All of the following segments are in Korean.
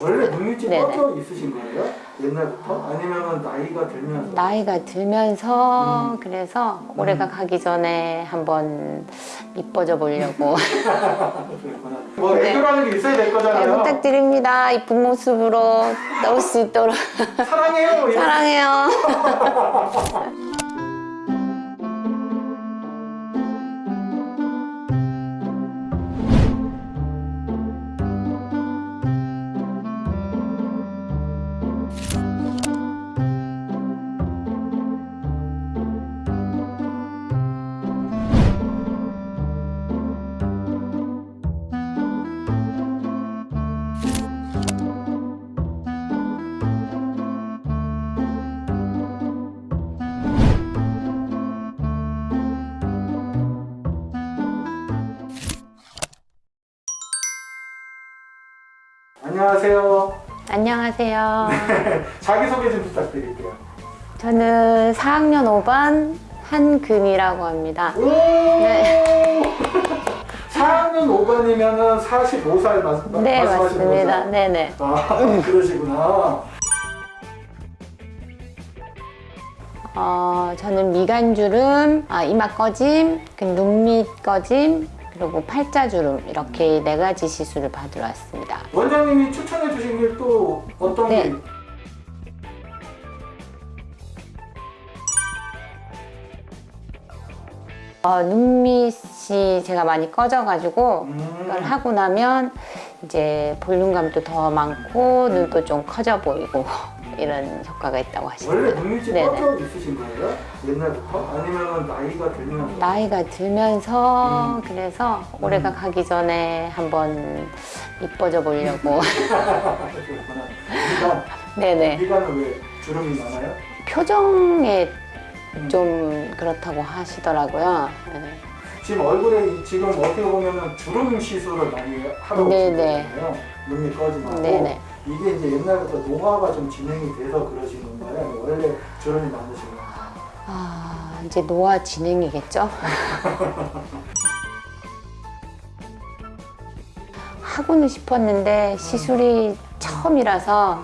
원래 네네. 꺼져 있으신 거예요? 옛날부터? 아니면 나이가 들면서? 나이가 들면서 음. 그래서 올해가 가기 전에 한번 이뻐져 보려고. 뭐 네. 애교라는 게 있어야 될잘 거잖아요. 부탁드립니다. 이쁜 모습으로 나올 수 있도록 사랑해요. 이렇게. 사랑해요. 안녕하세요. 안녕하세요. 자기소개 좀 부탁드릴게요. 저는 4학년 5반 한금이라고 합니다. 오! 네. 4학년 5반이면 45살 맞, 네, 말씀하시는 맞습니다. 거죠? 네네. 아, 그러시구나. 어, 저는 미간주름, 아, 이마 꺼짐, 그 눈밑 꺼짐, 그리고 팔자주름 이렇게 네 가지 시술을 받으러 왔습니다. 원장님이 추천해 주신 게 또 어떤 네. 게 어, 눈밑이 제가 많이 꺼져가지고 음. 이걸 하고 나면 이제 볼륨감도 더 많고 눈도 좀 커져 보이고 이런 효과가 있다고 원래 하십니다. 눈밑이 네네. 꺼져 있으신 거예요? 옛날부터? 아니면 나이가 들면서? 나이가 들면서 음. 그래서 올해가 가기 전에 한번 이뻐져 보려고. 미간, 네네 미간은 왜 주름이 많아요? 표정에 음. 좀 그렇다고 하시더라고요. 네. 지금 얼굴에 이- 지금 어떻게 보면 주름 시술을 많이 네네. 오시잖아요. 눈이 꺼지고 네네. 이게 이제 옛날부터 노화가 좀 진행이 돼서 그러신 건가요? 원래 주름이 많으신 건가요? 아 이제 노화 진행이겠죠? 하고는 싶었는데 시술이 처음이라서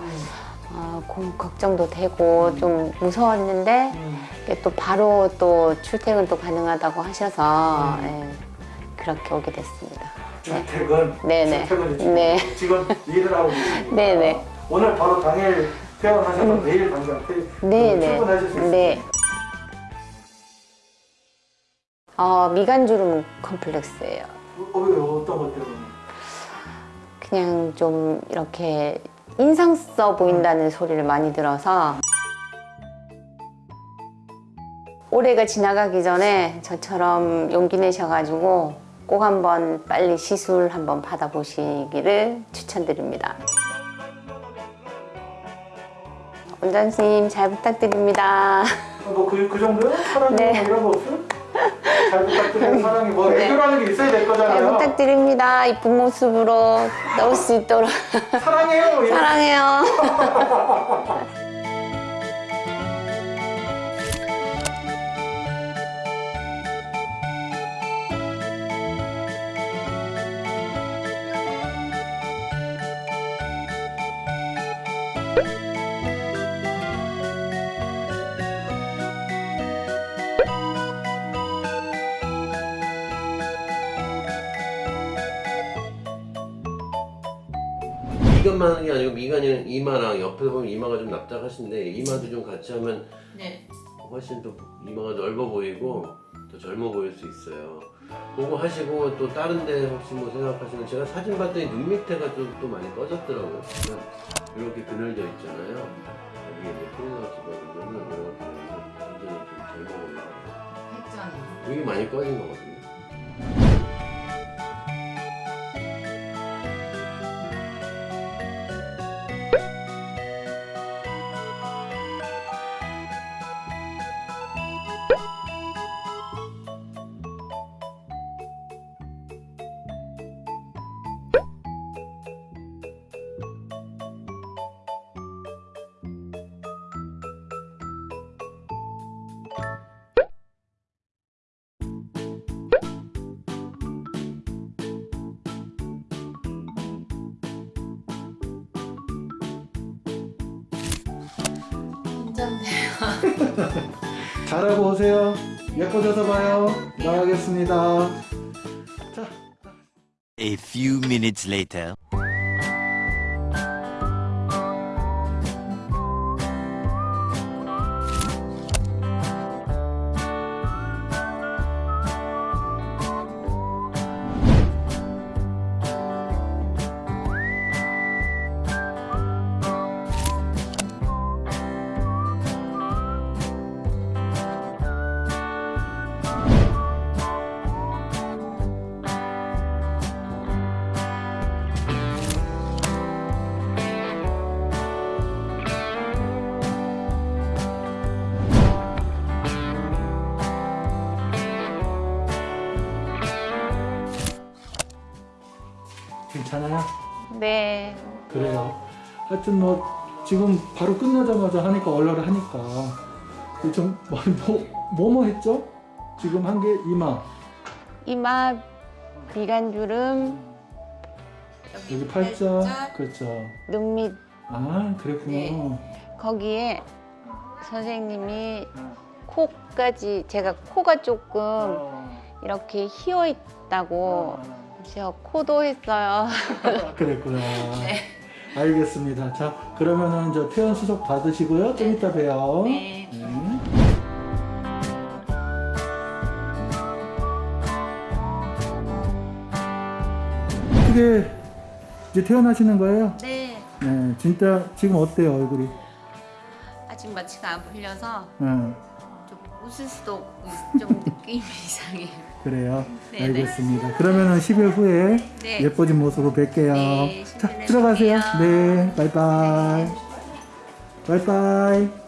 어, 고- 걱정도 되고 좀 무서웠는데 음. 또 바로 또 출퇴근도 가능하다고 하셔서 음. 예, 그렇게 오게 됐습니다. 네. 출퇴근, 네네. 출퇴근이 네. 지금 일을 하고 계십니다. 네네. 오늘 바로 당일 퇴원하셔서 내일 당장 퇴, 네네. 출근하실 수. 네. 어, 미간주름 컴플렉스예요. 어, 왜 어떤 것 때문에? 그냥 좀 이렇게 인상 써 보인다는 소리를 많이 들어서 올해가 지나가기 전에 저처럼 용기 내셔가지고 꼭 한번 빨리 시술 한번 받아보시기를 추천드립니다. 원장님 잘 부탁드립니다. 뭐그 그 정도요? 사랑이 네. 뭐 이런 거 없어요? 잘 부탁드리는 사랑이 뭐 네. 애교라는 게 있어야 될잘 거잖아요. 부탁드립니다. 이쁜 모습으로 나올 수 있도록 사랑해요. 이렇게. 사랑해요. 미간만 하는 게 아니고 미간이 이마랑 옆에 보면 이마가 좀 납작하신데 이마도 좀 같이 하면 네. 훨씬 더 이마가 넓어 보이고 더 젊어 보일 수 있어요. 그거 하시고 또 다른 데 혹시 뭐 생각하시는 제가 사진 봤더니 눈 밑에가 좀 또 많이 꺼졌더라고요. 이렇게 그늘져 있잖아요. 여기 이제 클리너지거든요. 이렇게 해서 완전히 좀 젊어 보여요. 여기 많이 꺼진 거거든요. 걱정돼요. 잘하고 오세요. 예뻐져서 봐요. 나가겠습니다. 자. A few minutes later. 괜찮아요? 네. 그래요. 하여튼 뭐 지금 바로 끝나자마자 하니까 얼얼 하니까 좀 뭐 뭐 뭐 했죠? 지금 한 게 이마 이마, 미간주름, 여기 팔자 그렇죠. 눈 밑, 아 그랬구나. 네. 거기에 선생님이 코까지 제가 코가 조금 어, 이렇게 휘어 있다고 어, 제가 코도 했어요. 그랬구나. 알겠습니다. 자 그러면은 저 퇴원 수속 받으시고요. 좀 이따 봬요. 네. 네. 어떻게 이제 퇴원하시는 거예요? 네. 네, 진짜 지금 어때요 얼굴이? 아직 마취가 안 풀려서 네, 좀 웃을 수도 없고 좀 느낌이 이상해요. 그래요. 네, 알겠습니다. 그러면은 10일 후에 네. 예뻐진 모습으로 뵐게요. 네, 자, 10일 후에 들어가세요. 네, 바이바이. 바이바이.